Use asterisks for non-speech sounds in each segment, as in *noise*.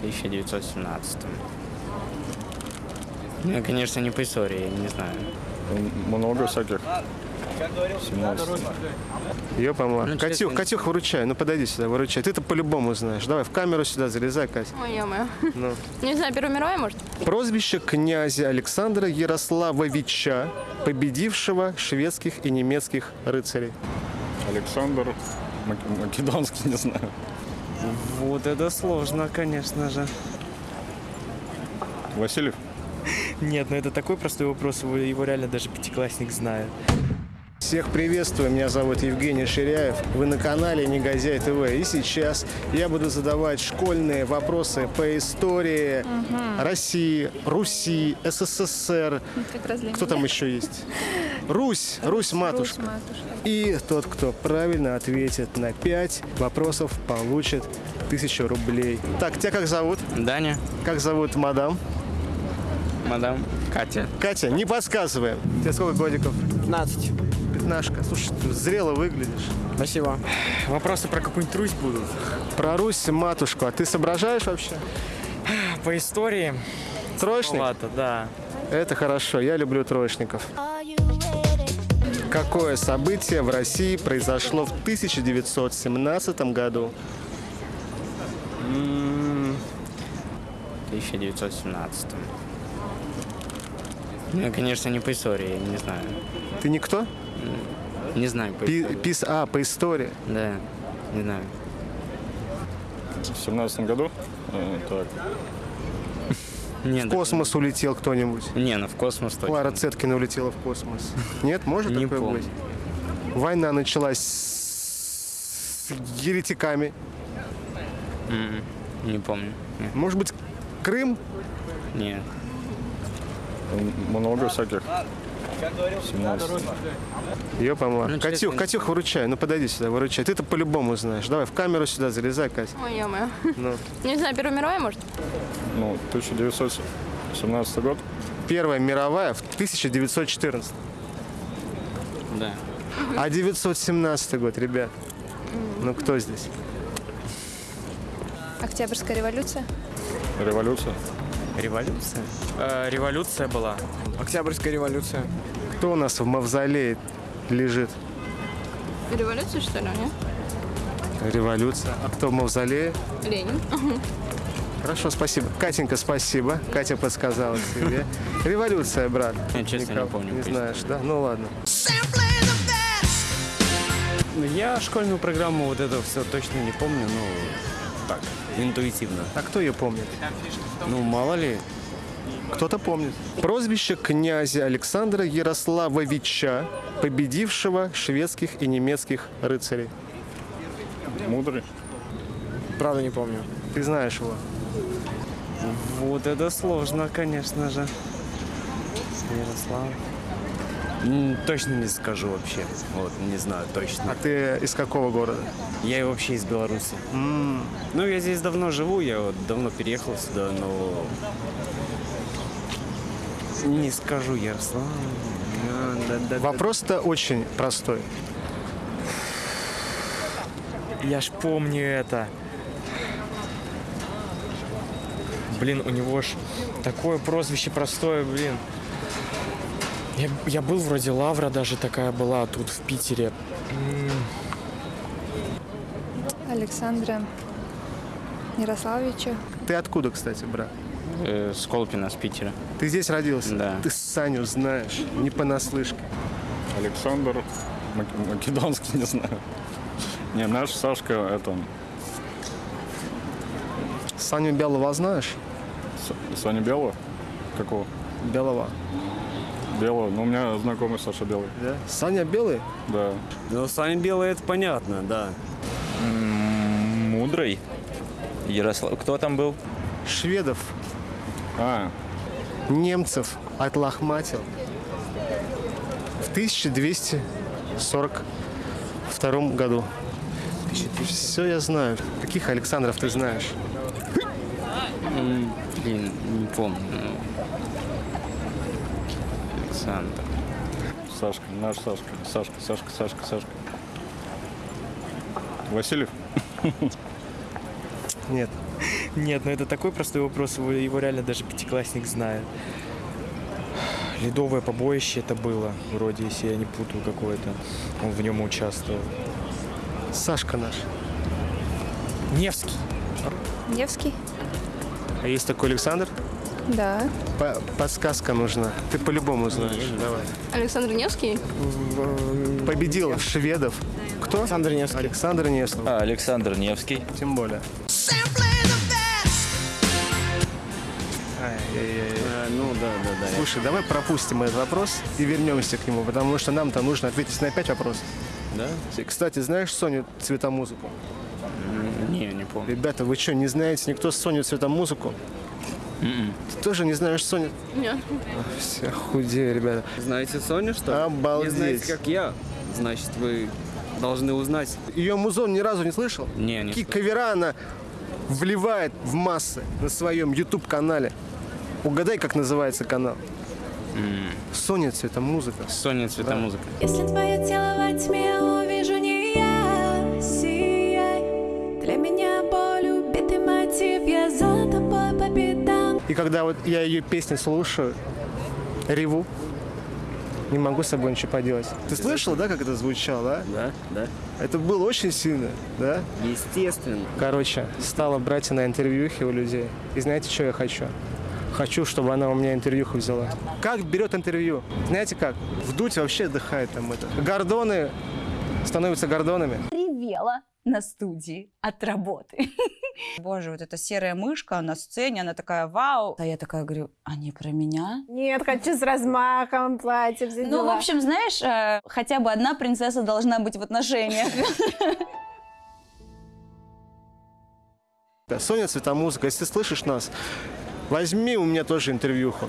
1917. Ну, конечно, не по истории, я не знаю. Много всяких. 17. Ёпамла. Ну, Катюх. Катюх, выручай. Ну подойди сюда, выручай. Ты-то по-любому знаешь. Давай в камеру сюда залезай, Катя. Ой, ё-моё. Ну. Не знаю, Первая мировая, может? Прозвище князя Александра Ярославовича, победившего шведских и немецких рыцарей. Александр Мак- Македонский, не знаю. Вот это сложно, конечно же. Васильев? Нет, ну это такой простой вопрос, его, его реально даже пятиклассник знает. Всех приветствую, меня зовут Евгений Ширяев. Вы на канале Негодяй ТВ. И сейчас я буду задавать школьные вопросы по истории России, Руси, СССР. Для Кто там еще есть? *laughs* Русь, Русь матушка. И тот, кто правильно ответит на 5 вопросов, получит тысячу рублей. Так, тебя как зовут? Даня, Как зовут мадам? мадам Катя. Катя, не подсказываем. Тебе сколько годиков? 15. Пятнашка. Слушай, ты зрело выглядишь. Спасибо. Вопросы про какую-нибудь Русь будут? Про Русь матушку. А ты соображаешь вообще? По истории? Троечник? Ладно, да. Это хорошо. Я люблю троечников. Какое событие в России произошло в 1917 году? 1917. Ну, я, конечно, не по истории, я не знаю. Ты никто? Не знаю по Пи- истории. пис, а, по истории. Да, не знаю. В 17 году? Э, так. Нет, В космос улетел кто-нибудь. Не, ну в космос точно. Клара Цеткина улетела в космос. Нет, может *laughs* Не такое помню. быть? Война началась с еретиками. М, Не помню. Нет. Может быть, Крым? Нет. Много всяких. 17. Ёпамла. Ну, Катюх. Катюх, выручай. Ну подойди сюда, выручай. Ты-то по-любому знаешь. Давай в камеру сюда залезай, Катя. Ой, ё-моё. Ну. *laughs* Не знаю, Первая мировая, может? Ну, 1917 год. Первая мировая в 1914. Да. А 917 год, ребят. Ну кто здесь? Октябрьская революция. Революция. Революция? Э, революция была. Октябрьская революция. Кто у нас в мавзолее лежит? Революция, что ли, нет? Революция. А кто в мавзолее? Ленин. Хорошо, спасибо. Катенька, спасибо. Катя подсказала тебе. Революция, брат. Я, честно, не помню Не знаешь, да? Ну ладно. Я школьную программу вот это все точно не помню, ну, так, интуитивно. А кто ее помнит? Ну, мало ли. Кто-то помнит. Прозвище князя Александра Ярославовича, победившего шведских и немецких рыцарей. Мудрый. Правда не помню. Ты знаешь его. Вот это сложно, конечно же. Ярослав. М, Точно не скажу вообще. Вот, не знаю точно. А ты из какого города? Я и вообще из Беларуси. Ну, я здесь давно живу, я вот давно переехал сюда, но... Не скажу, Ярослав. Да, да, да. Вопрос-то очень простой. Я ж помню это. Блин, у него ж такое прозвище простое, блин. Я, я был вроде Лавра даже такая была тут в Питере. Александра Ярославовича. Ты откуда, кстати, брат? Э, Сколпина с Питера. Ты здесь родился? Да. Ты Саню знаешь, не понаслышке. Александр Мак- Македонский, *laughs* не знаю. Не, наш Сашка, это, Саню Белого знаешь? С- Саня Белого? Какого? Белого. Белого? Ну, у меня знакомый Саша Белый. Да? Саня Белый? Да. Ну, Саня Белый, это понятно, да. Мудрый. Ярослав. Кто там был? Шведов, А, немцев отлохматил в 1242 году. Все я знаю. Каких Александров ты знаешь? Блин, не помню. Александр. Сашка, наш Сашка. Сашка, Сашка, Сашка, Сашка. Васильев? *laughs* Нет. Нет, ну это такой простой вопрос, его, его реально даже пятиклассник знает. Ледовое побоище это было, вроде, если я не путаю какое-то. Он в нем участвовал. Сашка наш. Невский. Невский? А есть такой Александр? Да. По- подсказка нужна. Ты по-любому знаешь. Давай. Александр Невский? Победил шведов. Кто? Александр Невский. Александр Невский. А, Александр Невский. Тем более. Ай-яй-яй. ну да, да, да. Слушай, давай пропустим этот вопрос и вернемся к нему, потому что нам-то нужно ответить на пять вопросов. Да? Кстати, знаешь Соню Цветомузыку? Не, не помню. Ребята, вы что, не знаете никто Соню Цветомузыку? М-м. Ты тоже не знаешь Соню? Нет. Все худее, ребята. Знаете Соню, что ли? Обалдеть. Не знаете, как я? Значит, вы должны узнать. Ее музон ни разу не слышал? Не, не Какие кавера она вливает в массы на своем YouTube-канале. Угадай, как называется канал. Соня Цветомузыка. Соня цветомузыка. Если твое тело во тьме увижу не я, сияй. Для меня боль убитый мотив, я за тобой по пятам. И когда вот я ее песни слушаю, реву, не могу с собой ничего поделать. Ты слышал, да, как это звучало, Да, да. а? Это было очень сильно, да? Естественно. Короче, стала брать на интервьюхи у людей. И знаете, что я хочу? Хочу, чтобы она у меня интервьюху взяла. Как берет интервью? Знаете как? Вдуть вообще отдыхает там это. Гордоны становятся гордонами. ревела на студии от работы. *laughs* Боже, вот эта серая мышка на сцене, она такая вау. А я такая говорю, а не про меня? Нет, хочу с размахом платье, все Ну, в общем, знаешь, э, хотя бы одна принцесса должна быть в отношениях. *laughs* Соня Цветомузыка, если ты слышишь нас, возьми у меня тоже интервьюху.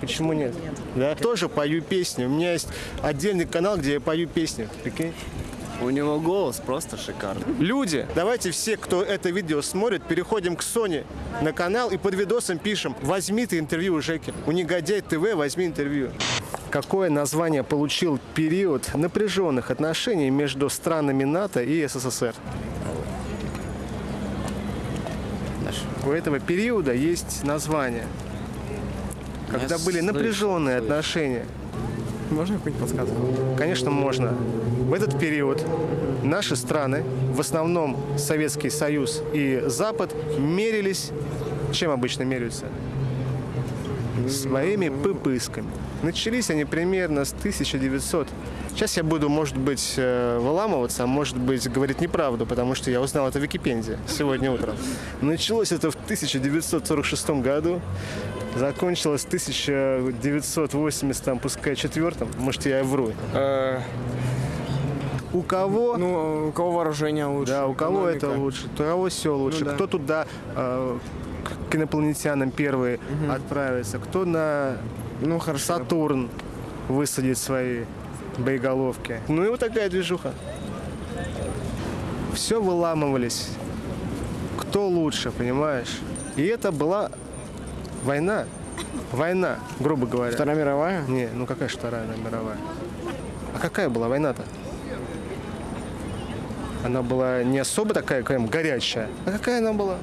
Почему нет? Да, тоже пою песни. У меня есть отдельный канал, где я пою песни. Прикинь? У него голос просто шикарный. Люди, давайте все, кто это видео смотрит, переходим к Соне на канал и под видосом пишем «Возьми ты интервью у Жеки». У Негодяй ТВ возьми интервью. Какое название получил период напряженных отношений между странами НАТО и СССР? У этого периода есть название. Когда Я были напряженные слышу. отношения. Можно какую-нибудь подсказку? Конечно, можно. В этот период наши страны, в основном Советский Союз и Запад, мерились, чем обычно меряются? Своими пыпысками. Начались они примерно с 1900. Сейчас я буду, может быть, э, выламываться, а может быть, говорить неправду, потому что я узнал это в Википедии сегодня утром. Началось это в 1946 году, закончилось в 1980, там, пускай, четвертом. Может, я и вру. У кого Ну, у кого вооружение лучше? да, у кого это экономика? лучше, у кого все лучше, Ну да. кто туда э, к инопланетянам первые отправится, кто на Ну, хорошо. Сатурн высадит свои боеголовки. Ну и вот такая движуха. Все выламывались. Кто лучше, понимаешь? И это была война. Война, грубо говоря. Вторая мировая? Не, ну какая же Вторая мировая? А какая была война-то? Она была не особо такая прям горячая. А какая она была?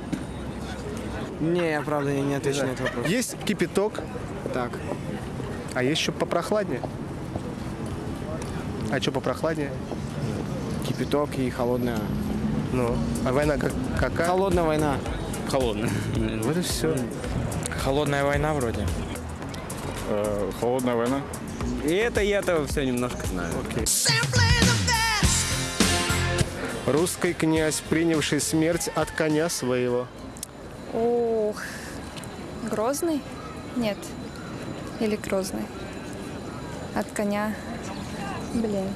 Не, я правда не, не отвечу на этот вопрос. Есть кипяток, Так. а есть еще попрохладнее. А что попрохладнее? Кипяток и холодная. Ну, а война как, какая? Холодная война. Холодно. Вот и все. Холодная война вроде. Э, холодная война. И это я-то все немножко знаю. Русский князь, принявший смерть от коня своего. Ох, Грозный? Нет. Или Грозный? От коня. Блин.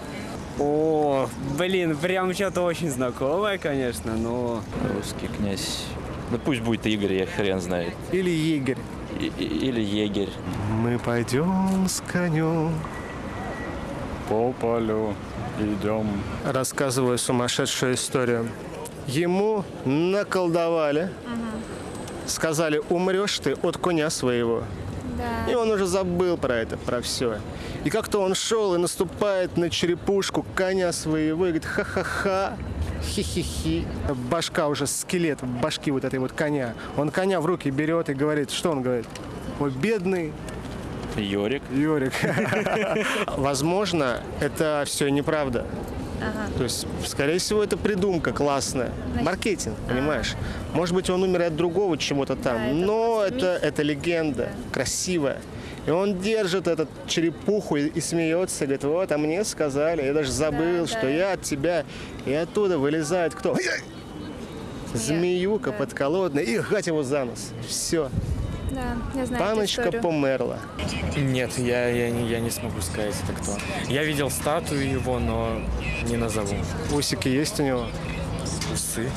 О, блин, прям что-то очень знакомое, конечно, но... Русский князь. Ну пусть будет Игорь, я хрен знает. Или егерь. И- и- или егерь. Мы пойдем с конем. По полю идем. Рассказываю сумасшедшую историю. Ему наколдовали. Сказали, умрешь ты от коня своего. И он уже забыл про это, про все. И как-то он шел и наступает на черепушку коня своего и говорит, ха-ха-ха, хи-хи-хи. Башка уже, скелет башки вот этой вот коня. Он коня в руки берет и говорит, что он говорит? Ой, бедный Йорик. Йорик. *laughs* Возможно, это все неправда. То есть, скорее всего, это придумка классная. Маркетинг, понимаешь? Может быть, он умер от другого чего-то там. но это, это легенда, красивая. И он держит этот черепуху и, и смеется, говорит, вот, а мне сказали, я даже забыл, что я от тебя. И оттуда вылезает кто? Змеюка подколодная и гать его за нос. Все. Да, я знаю Паночка померла. Нет, я, я, не- я не смогу сказать, это кто. Я видел статую его, но не назову. Усики есть у него? Усы?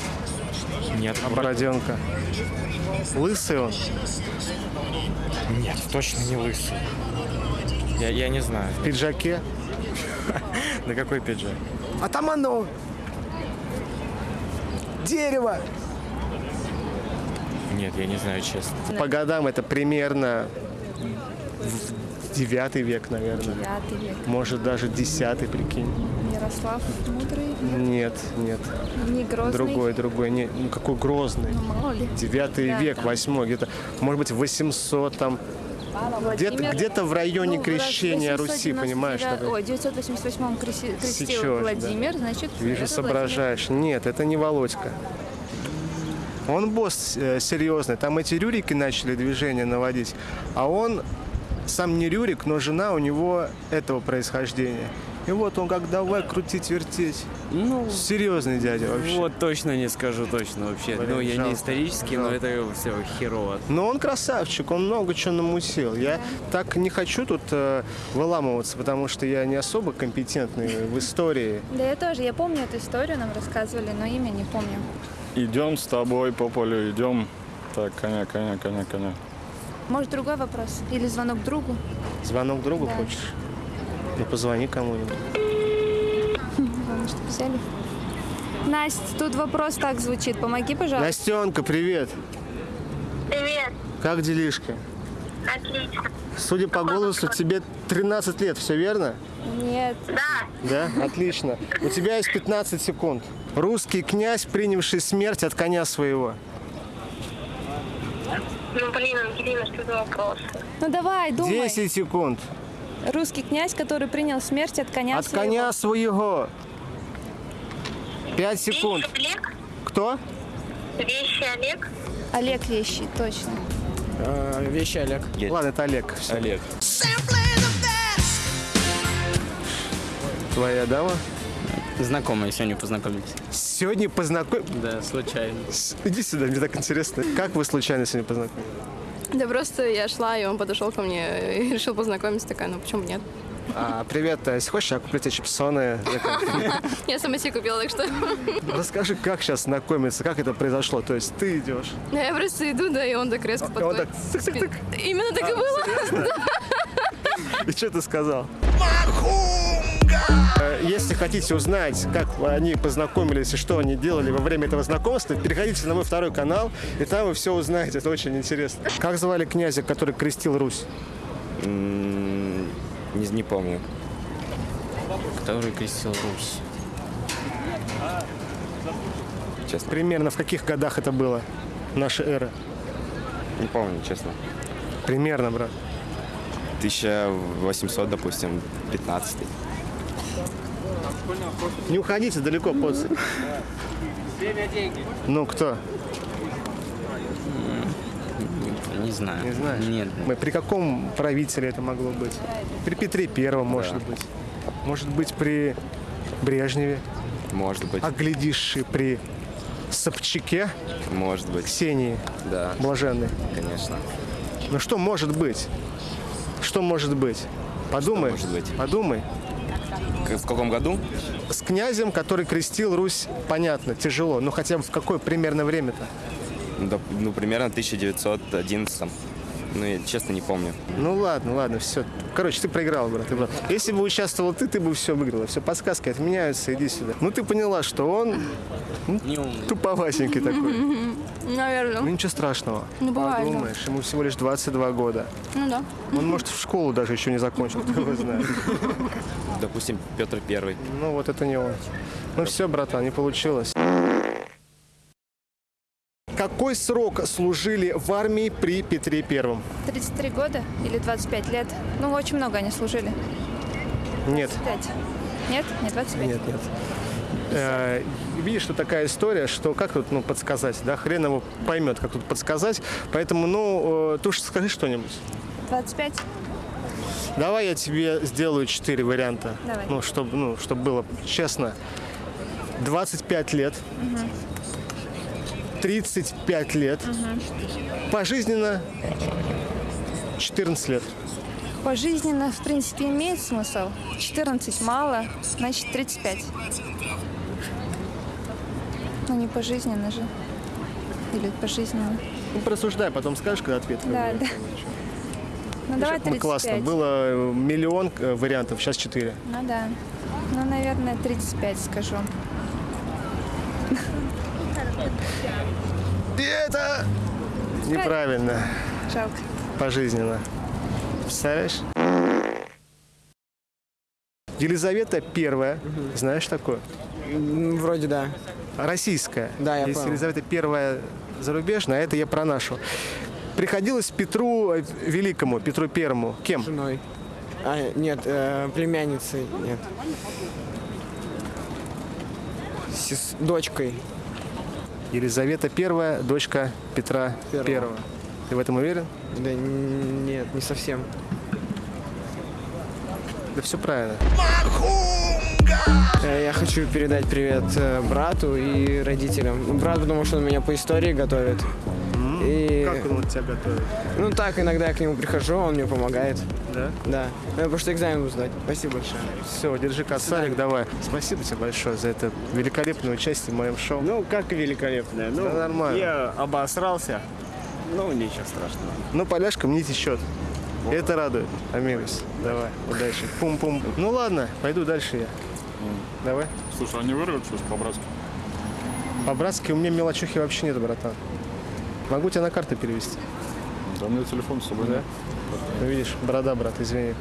Нет. А бороденка? Лысый он? Нет, точно не лысый. Я, я не знаю. В пиджаке? *laughs* На какой пиджак? Атаманов! Дерево! Нет, я не знаю, честно. По годам это примерно девятый век, наверное. Девятый век. Может, даже десятый, прикинь. Ярослав. Нет, нет. Не Грозный. Другой, другой. Не, ну какой грозный. Ну, мало ли. Девятый Да, век, восьмой, где-то, может быть, 800 там. Где-то, Владимир- где-то в районе Ну, крещения Руси, 899 понимаешь? такой. Ой, в 988 крестил, крестил Сечешь, Владимир, да. значит, Вижу, соображаешь. Нет, это не Володька. Он босс э, серьезный. Там эти рюрики начали движение наводить. А он сам не рюрик, но жена у него этого происхождения. И вот он как давай крутить, вертеть. Ну, Серьезный дядя вообще. вот точно не скажу точно вообще. Блин, ну, я жалко, не исторический, но жалко. это все херово. Но он красавчик, он много чего намутил. Я так не хочу тут э, выламываться, потому что я не особо компетентный в истории. Да я тоже, я помню эту историю, нам рассказывали, но имя не помню. Идем с тобой по полю, идем. Так, коня, коня, коня, коня. Может, другой вопрос? Или звонок другу? Звонок другу Да. хочешь? Ну, позвони кому-нибудь. Главное, чтобы взяли. Настя, тут вопрос так звучит. Помоги, пожалуйста. Настенка, привет. Привет, Как делишки? отлично. Судя по голосу, тебе 13 лет, все верно? Нет. Да, Да? Отлично. У тебя есть 15 секунд. Русский князь, принявший смерть от коня своего. ну блин, Ангелина, что за вопрос? Ну давай, думай. 10 секунд. Русский князь, который принял смерть от коня От своего. коня своего. 5 секунд. Вещи Олег? Кто? Вещи Олег? Олег Вещий, точно. вещи Олег. Ладно, это Олег. Всё. Олег. Твоя дама? Знакомые сегодня познакомились. Сегодня познакомились. Да, случайно. Иди сюда, мне так интересно. Как вы случайно сегодня познакомились? Да просто я шла, и он подошел ко мне и *laughs* решил познакомиться. Такая, ну почему нет? А, привет, а если хочешь, я куплю тебе чипсоны. *laughs* Я сама себе купила, так что... Расскажи, как сейчас знакомиться, как это произошло? То есть ты идешь. Я просто иду, да, и он так резко он подходит. Именно так и было. *laughs* И что ты сказал? Э, Если хотите узнать, как они познакомились и что они делали во время этого знакомства, переходите на мой второй канал, и там вы все узнаете. Это очень интересно. Как звали князя, который крестил Русь? Не, не помню. Который крестил Русь. Честно. Примерно в каких годах это было? Наша эра. Не помню, честно. Примерно, брат. 1800, допустим, 15 Не уходите далеко, поцы. Ну, кто? Не знаю. Не знаешь? Нет. Мы, при каком правителе это могло быть? При Петре Первом, может быть. Может быть, при Брежневе. Может быть, А глядишь, и при Собчаке может быть. Ксении Да, Блаженной. конечно. Ну что может быть? Что может быть? Подумай. может быть? Подумай. В каком году? С князем, который крестил Русь, понятно, тяжело. Но хотя бы в какое примерно время-то? Ну, доп- Ну, примерно 1911. Ну, я честно не помню. Ну ладно, ладно, все. Короче, ты проиграл, брат. ты брат. Если бы участвовал ты, ты бы все выиграла. Все, подсказки отменяются, иди сюда. Ну ты поняла, что он ну, туповатенький такой. *laughs* Ну Наверное. ничего страшного. Ну, бывает, да. Подумаешь, ему всего лишь 22 года. Ну да. Он, может, в школу даже еще не закончил, *laughs* кто его знает. Допустим, Петр Первый. Ну вот это не он. Ну все, братан, не получилось. Какой срок служили в армии при Петре Первом? 33 года или 25 лет. Ну, очень много они служили. Нет. 5. Нет? Не 25? Нет, нет. Э, видишь, что такая история, что как тут ну, подсказать, да, хрен его поймет, как тут подсказать. Поэтому, ну, э, ты уж скажи что-нибудь. 25? Давай я тебе сделаю четыре варианта. Давай. Ну, чтобы ну, чтоб было честно. 25 лет, Мгм. 35 лет, Мгм. пожизненно 14 лет. Пожизненно, в принципе, имеет смысл. 14 мало, значит 35. Ну, не пожизненно же. Или пожизненно. Ну, просуждай, потом скажешь, когда ответ. Да, да. Ну, давай как мы 35. классно. Было э, миллион э, вариантов, сейчас 4. Ну, да. Ну, наверное, 35 скажу. *laughs* И это неправильно. Жалко. Пожизненно. Представляешь? Елизавета Первая, знаешь такое? Вроде да. Российская. Да, я Есть понял. Елизавета Первая зарубежная, а это я про нашу. Приходилось Петру э, Великому, Петру Первому. Кем? Женой. А, нет, э, племянницей, нет. Сес- дочкой. Елизавета Первая, дочка Петра Первого. Первого. Ты в этом уверен? Да нет, не совсем. Да все правильно. Э, Я хочу передать привет э, брату и родителям. Брат, потому что он меня по истории готовит. И... Как он вот тебя готовит? Ну так, иногда я к нему прихожу, он мне помогает. Да? Да. Ну, потому что экзамен буду сдать. Спасибо большое. Все, держи косарик, давай. Спасибо тебе большое за это великолепное участие в моем шоу. Ну, как великолепное. Ну, Да нормально. Я обосрался. Ну, ничего страшного. Ну, поляшка мне течет. Это радует. Амигос. Давай, удачи. Пум-пум. Ну ладно, пойду дальше я. Давай. Слушай, а не вырвет что по-братски? По-братски у меня мелочухи вообще нет, братан. Могу тебя на карту перевести. Да у меня телефон с собой. Да? Ну, видишь, борода, брат, извини.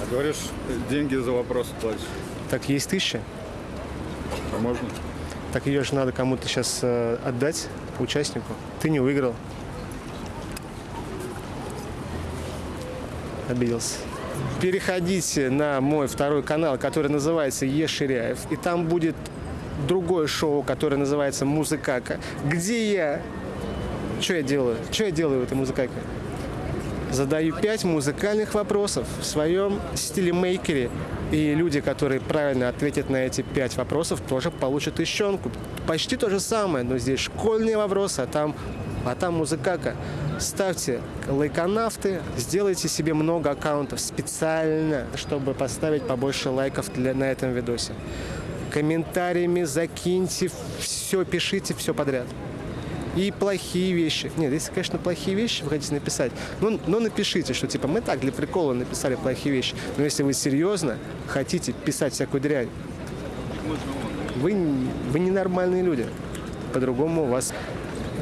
А говоришь, деньги за вопрос платишь. Так, есть тысяча? А можно? Так ее же надо кому-то сейчас отдать, участнику. Ты не выиграл. Обиделся. Переходите на мой второй канал, который называется Еширяев. И там будет другое шоу, которое называется Музыкака, где я... Что я делаю? Что я делаю в этой музыкаке? Задаю пять музыкальных вопросов в своем стиле-мейкере. И люди, которые правильно ответят на эти пять вопросов, тоже получат тыщенку. Почти то же самое, но здесь школьные вопросы, а там, а там музыкака. Ставьте лайконавты, сделайте себе много аккаунтов специально, чтобы поставить побольше лайков для, на этом видосе. Комментариями закиньте, все пишите, все подряд. И плохие вещи. Нет, если, конечно, плохие вещи вы хотите написать, ну, ну напишите, что типа мы так для прикола написали плохие вещи. Но если вы серьезно хотите писать всякую дрянь, вы, вы ненормальные люди. По-другому вас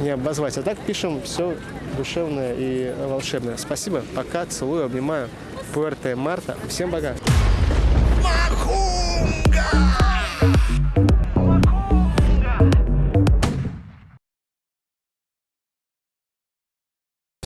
не обозвать. А так пишем все душевное и волшебное. Спасибо, пока, целую, обнимаю. Пуэрте Марта. Всем пока. Махунга!